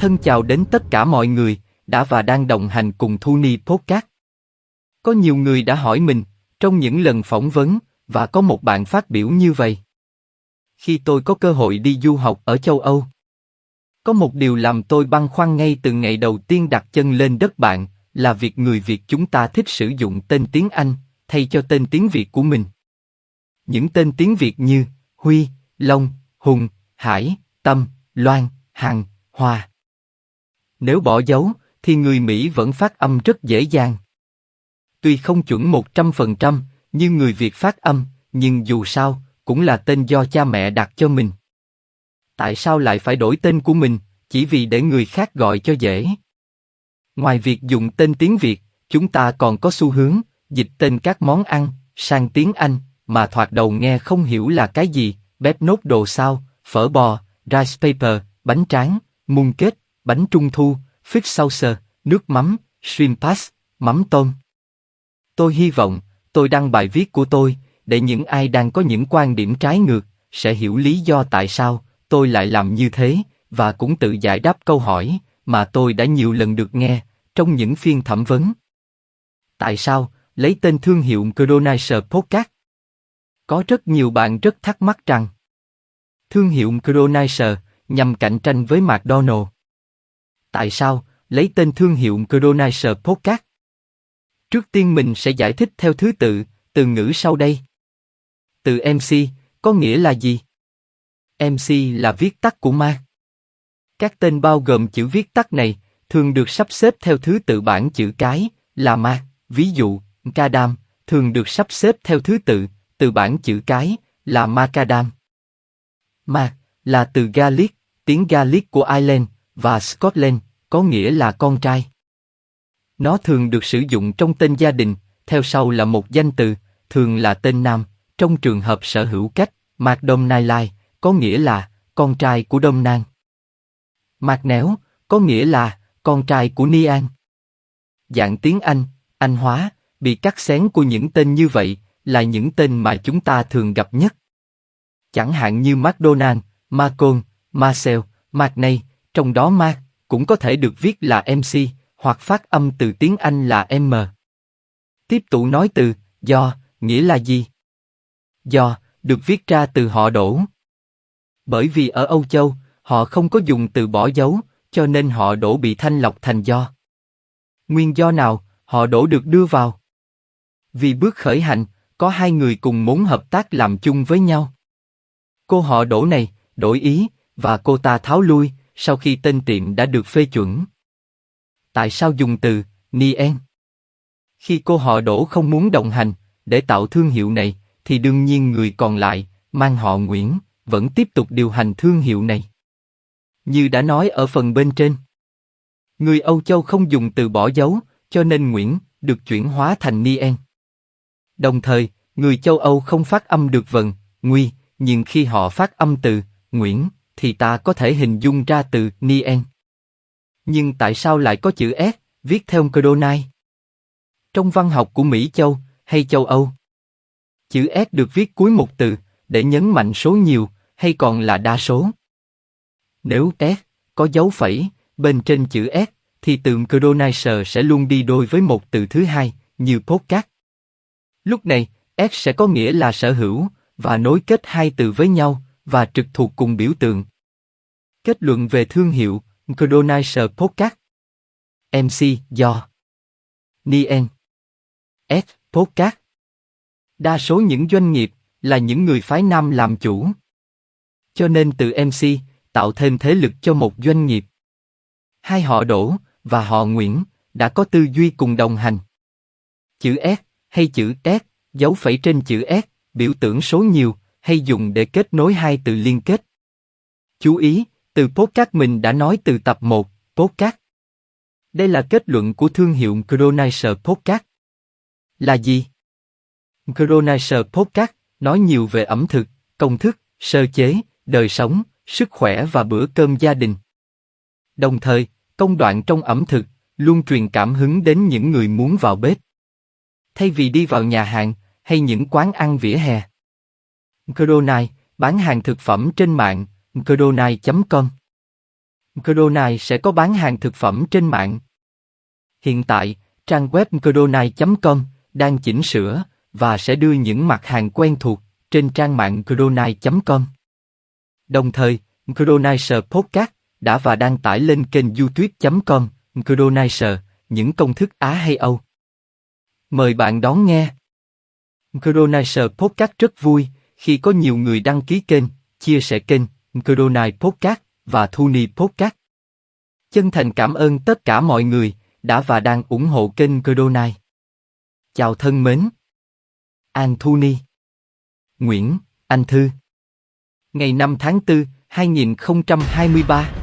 Thân chào đến tất cả mọi người, đã và đang đồng hành cùng Thu Ni Podcast. Có nhiều người đã hỏi mình, trong những lần phỏng vấn, và có một bạn phát biểu như vậy. Khi tôi có cơ hội đi du học ở châu Âu, có một điều làm tôi băn khoăn ngay từ ngày đầu tiên đặt chân lên đất bạn, là việc người Việt chúng ta thích sử dụng tên tiếng Anh thay cho tên tiếng Việt của mình. Những tên tiếng Việt như Huy, Long, Hùng, Hải, Tâm, Loan, Hằng, hòa nếu bỏ dấu, thì người Mỹ vẫn phát âm rất dễ dàng. Tuy không chuẩn 100%, như người Việt phát âm, nhưng dù sao, cũng là tên do cha mẹ đặt cho mình. Tại sao lại phải đổi tên của mình, chỉ vì để người khác gọi cho dễ? Ngoài việc dùng tên tiếng Việt, chúng ta còn có xu hướng dịch tên các món ăn sang tiếng Anh mà thoạt đầu nghe không hiểu là cái gì, bếp nốt đồ sao, phở bò, rice paper, bánh tráng, mung kết, bánh trung thu, fish sauce, nước mắm, shrimp pass, mắm tôm. Tôi hy vọng, tôi đăng bài viết của tôi, để những ai đang có những quan điểm trái ngược, sẽ hiểu lý do tại sao tôi lại làm như thế, và cũng tự giải đáp câu hỏi mà tôi đã nhiều lần được nghe trong những phiên thẩm vấn. Tại sao lấy tên thương hiệu Cronaiser Podcast? Có rất nhiều bạn rất thắc mắc rằng thương hiệu Cronaiser nhằm cạnh tranh với McDonald. Tại sao lấy tên thương hiệu Cronaiser Podcast? Trước tiên mình sẽ giải thích theo thứ tự, từ ngữ sau đây. Từ MC, có nghĩa là gì? MC là viết tắt của ma. Các tên bao gồm chữ viết tắt này thường được sắp xếp theo thứ tự bảng chữ cái là ma. Ví dụ, Kadam thường được sắp xếp theo thứ tự từ bảng chữ cái là Macadam. Ma là từ Gaelic, tiếng Gaelic của Ireland và Scotland có nghĩa là con trai. Nó thường được sử dụng trong tên gia đình, theo sau là một danh từ, thường là tên nam, trong trường hợp sở hữu cách, Mạc Đông Nai Lai, có nghĩa là con trai của Đông Nang. Mạc Néo, có nghĩa là con trai của Ni An. Dạng tiếng Anh, Anh hóa, bị cắt xén của những tên như vậy, là những tên mà chúng ta thường gặp nhất. Chẳng hạn như McDonald, Macon, Marcel, McNay, trong đó Mark cũng có thể được viết là MC, hoặc phát âm từ tiếng Anh là M. Tiếp tục nói từ do, nghĩa là gì? Do, được viết ra từ họ đổ. Bởi vì ở Âu Châu, họ không có dùng từ bỏ dấu, cho nên họ đổ bị thanh lọc thành do. Nguyên do nào, họ đổ được đưa vào? Vì bước khởi hành, có hai người cùng muốn hợp tác làm chung với nhau. Cô họ đổ này, đổi ý, và cô ta tháo lui, sau khi tên tiệm đã được phê chuẩn. Tại sao dùng từ Nien? Khi cô họ đổ không muốn đồng hành, để tạo thương hiệu này, thì đương nhiên người còn lại, mang họ Nguyễn, vẫn tiếp tục điều hành thương hiệu này. Như đã nói ở phần bên trên. Người Âu Châu không dùng từ bỏ dấu, cho nên Nguyễn được chuyển hóa thành Nien. Đồng thời, người châu Âu không phát âm được vần, nguy, nhưng khi họ phát âm từ Nguyễn, thì ta có thể hình dung ra từ Nien. Nhưng tại sao lại có chữ S, viết theo Codonai? Trong văn học của Mỹ Châu hay châu Âu, chữ S được viết cuối một từ để nhấn mạnh số nhiều hay còn là đa số. Nếu S có dấu phẩy bên trên chữ S, thì từ Codonizer sẽ luôn đi đôi với một từ thứ hai, như podcast. Lúc này, S sẽ có nghĩa là sở hữu và nối kết hai từ với nhau và trực thuộc cùng biểu tượng. Kết luận về thương hiệu Codonizer Podcast MC do Nien S Podcast Đa số những doanh nghiệp là những người phái nam làm chủ. Cho nên từ MC tạo thêm thế lực cho một doanh nghiệp. Hai họ Đỗ và họ Nguyễn đã có tư duy cùng đồng hành. Chữ S hay chữ S, dấu phẩy trên chữ S, biểu tượng số nhiều hay dùng để kết nối hai từ liên kết. Chú ý, từ podcast mình đã nói từ tập 1, podcast. Đây là kết luận của thương hiệu Chronizer Podcast. Là gì? Chronizer Podcast nói nhiều về ẩm thực, công thức, sơ chế, đời sống, sức khỏe và bữa cơm gia đình. Đồng thời, công đoạn trong ẩm thực luôn truyền cảm hứng đến những người muốn vào bếp. Thay vì đi vào nhà hàng hay những quán ăn vỉa hè. Cronai bán hàng thực phẩm trên mạng, cronai.com. Crodonai sẽ có bán hàng thực phẩm trên mạng. Hiện tại, trang web crodonai.com đang chỉnh sửa và sẽ đưa những mặt hàng quen thuộc trên trang mạng crodonai.com. Đồng thời, Crodonizer Podcast đã và đang tải lên kênh youtube.com Crodonizer, những công thức Á hay Âu. Mời bạn đón nghe. Crodonizer Podcast rất vui khi có nhiều người đăng ký kênh, chia sẻ kênh Crodonizer Podcast và Thuni Podcast. Chân thành cảm ơn tất cả mọi người đã và đang ủng hộ kênh Crodonizer. Chào thân mến. An Thuni Nguyễn, Anh Thư Ngày 5 tháng 4, 2023